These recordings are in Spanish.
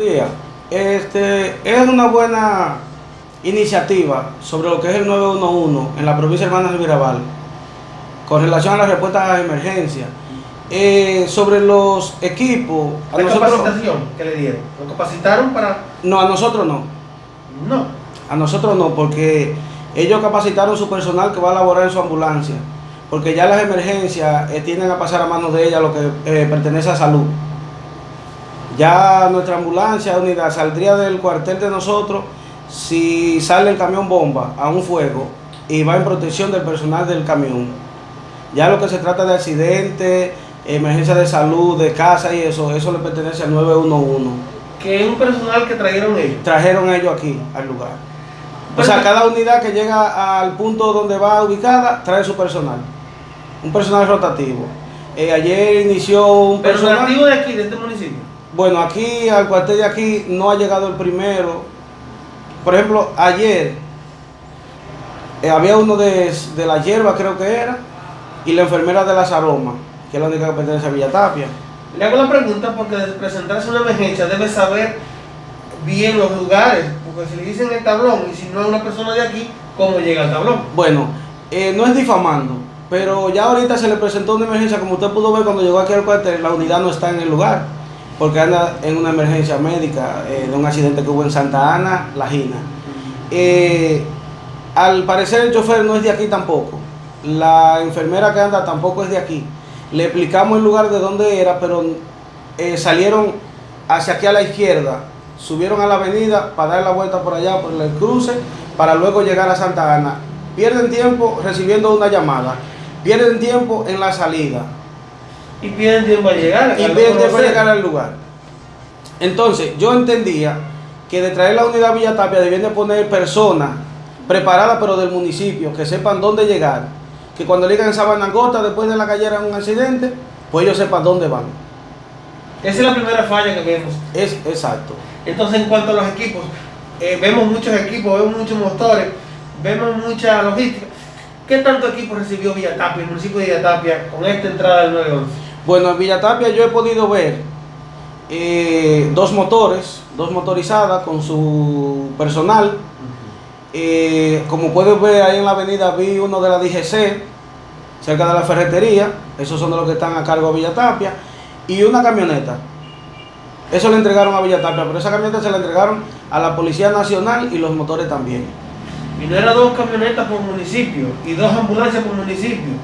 día. Este, es una buena iniciativa sobre lo que es el 911 en la provincia de Hermanas de Mirabal con relación a la respuesta a emergencia. Eh, sobre los equipos, a ¿La capacitación que le dieron? ¿Lo capacitaron para...? No, a nosotros no. No. A nosotros no, porque ellos capacitaron su personal que va a laborar en su ambulancia. Porque ya las emergencias eh, tienden a pasar a manos de ella lo que eh, pertenece a salud. Ya nuestra ambulancia unidad saldría del cuartel de nosotros si sale el camión bomba a un fuego y va en protección del personal del camión. Ya lo que se trata de accidentes, emergencia de salud, de casa y eso, eso le pertenece al 911. ¿Que es un personal que trajeron ellos? Trajeron ellos aquí, al lugar. o sea, cada unidad que llega al punto donde va ubicada, trae su personal. Un personal rotativo. Eh, ayer inició un personal... ¿Rotativo de aquí, de este municipio? Bueno, aquí, al cuartel de aquí, no ha llegado el primero. Por ejemplo, ayer eh, había uno de, de la hierba, creo que era, y la enfermera de las aromas que es la única que pertenece a Villa Tapia. Le hago la pregunta porque de presentarse una emergencia debe saber bien los lugares, porque si le dicen el tablón y si no es una persona de aquí, ¿cómo llega al tablón? Bueno, eh, no es difamando, pero ya ahorita se le presentó una emergencia, como usted pudo ver cuando llegó aquí al cuartel, la unidad no está en el lugar, porque anda en una emergencia médica eh, de un accidente que hubo en Santa Ana, La Gina. Eh, al parecer el chofer no es de aquí tampoco, la enfermera que anda tampoco es de aquí. Le explicamos el lugar de dónde era, pero eh, salieron hacia aquí a la izquierda, subieron a la avenida para dar la vuelta por allá, por el cruce, para luego llegar a Santa Ana. Pierden tiempo recibiendo una llamada, pierden tiempo en la salida. Y pierden tiempo a llegar. Y pierden tiempo a llegar al lugar. Entonces, yo entendía que de traer la unidad Villa Tapia debían de poner personas preparadas, pero del municipio, que sepan dónde llegar que cuando le digan Sabanangota después de la cayera un accidente, pues ellos sepan dónde van. Esa es la primera falla que vemos. Es exacto. Entonces, en cuanto a los equipos, eh, vemos muchos equipos, vemos muchos motores, vemos mucha logística. ¿Qué tanto equipo recibió Villatapia, el municipio de Villatapia, con esta entrada del 911? Bueno, en Villatapia yo he podido ver eh, dos motores, dos motorizadas con su personal. Eh, como puedes ver ahí en la avenida vi uno de la DGC, cerca de la ferretería, esos son de los que están a cargo de Villa Tapia, y una camioneta. Eso le entregaron a Villa Tapia, pero esa camioneta se la entregaron a la Policía Nacional y los motores también. Y no eran dos camionetas por municipio y dos ambulancias por municipio.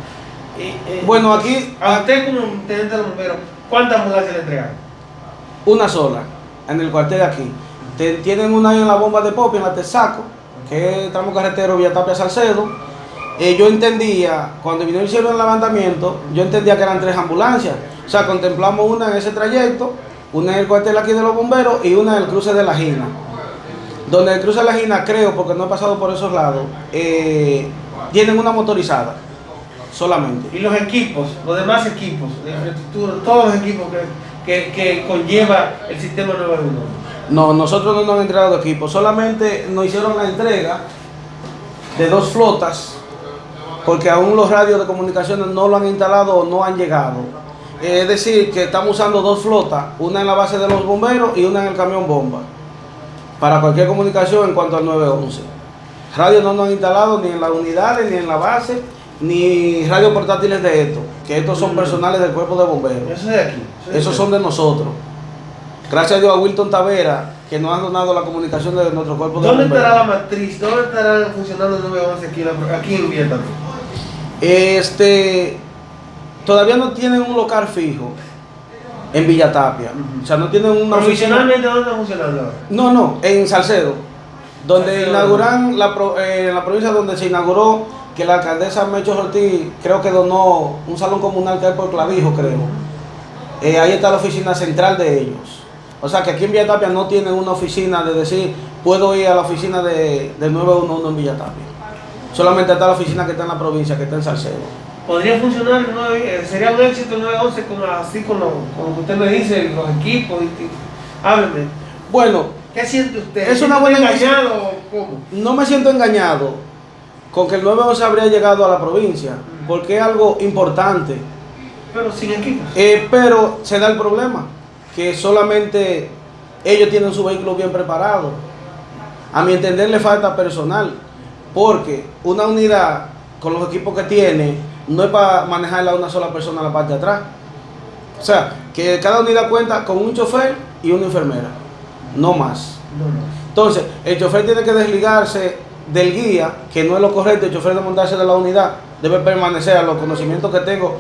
Eh, bueno, aquí... A usted como teniente de bomberos, ¿cuántas ambulancias le entregaron? Una sola, en el cuartel de aquí. Tienen una ahí en la bomba de Popi, en la Tesaco, que es tramo carretero Villa Tapia Salcedo eh, yo entendía, cuando vino hicieron el levantamiento, yo entendía que eran tres ambulancias. O sea, contemplamos una en ese trayecto, una en el cuartel aquí de los bomberos y una en el cruce de la Gina. Donde el cruce de la Gina, creo, porque no he pasado por esos lados, eh, tienen una motorizada solamente. ¿Y los equipos, los demás equipos de infraestructura, todos los equipos que, que, conlleva el sistema 911? No, nosotros no nos han entregado equipos, solamente nos hicieron la entrega de dos flotas porque aún los radios de comunicaciones no lo han instalado o no han llegado. Es decir, que estamos usando dos flotas, una en la base de los bomberos y una en el camión bomba, para cualquier comunicación en cuanto al 911. Radios no nos han instalado ni en las unidades, ni en la base, ni radios portátiles de esto, que estos son personales del cuerpo de bomberos. Eso de aquí. Esos son de nosotros. Gracias a Dios a Wilton Tavera, que nos han donado la comunicación de nuestro cuerpo de bomberos. ¿Dónde estará la matriz? ¿Dónde estará funcionando el 911 aquí, aquí en Vietnam? Este, todavía no tienen un local fijo en Villa Tapia. O sea, no tienen una ¿Profesionalmente dónde está funcionando No, no, en Salcedo. Donde inauguran, la, eh, en la provincia donde se inauguró, que la alcaldesa Mecho Ortiz creo que donó un salón comunal que hay por Clavijo, creo. Eh, ahí está la oficina central de ellos. O sea que aquí en Villa Tapia no tienen una oficina de decir, puedo ir a la oficina de, del 911 en Villa Tapia. Solamente está la oficina que está en la provincia, que está en Salcedo. ¿Podría funcionar? Eh, ¿Sería un éxito el 911 como, así con lo, que usted me dice, los equipos? Y, hábleme. Bueno. ¿Qué siente usted? ¿Es una buena engañado o cómo? No me siento engañado con que el 911 habría llegado a la provincia, porque es algo importante. Pero sin equipos. Eh, pero se da el problema, que solamente ellos tienen su vehículo bien preparado. A mi entender le falta personal, porque una unidad con los equipos que tiene no es para manejarla a una sola persona a la parte de atrás. O sea, que cada unidad cuenta con un chofer y una enfermera, no más. Entonces, el chofer tiene que desligarse del guía, que no es lo correcto, el chofer de montarse de la unidad debe permanecer a los conocimientos que tengo